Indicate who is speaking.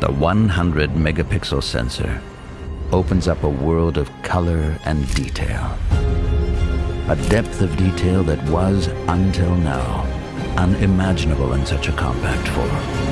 Speaker 1: The 100 megapixel sensor opens up a world of color and detail. A depth of detail that was, until now, unimaginable in such a compact form.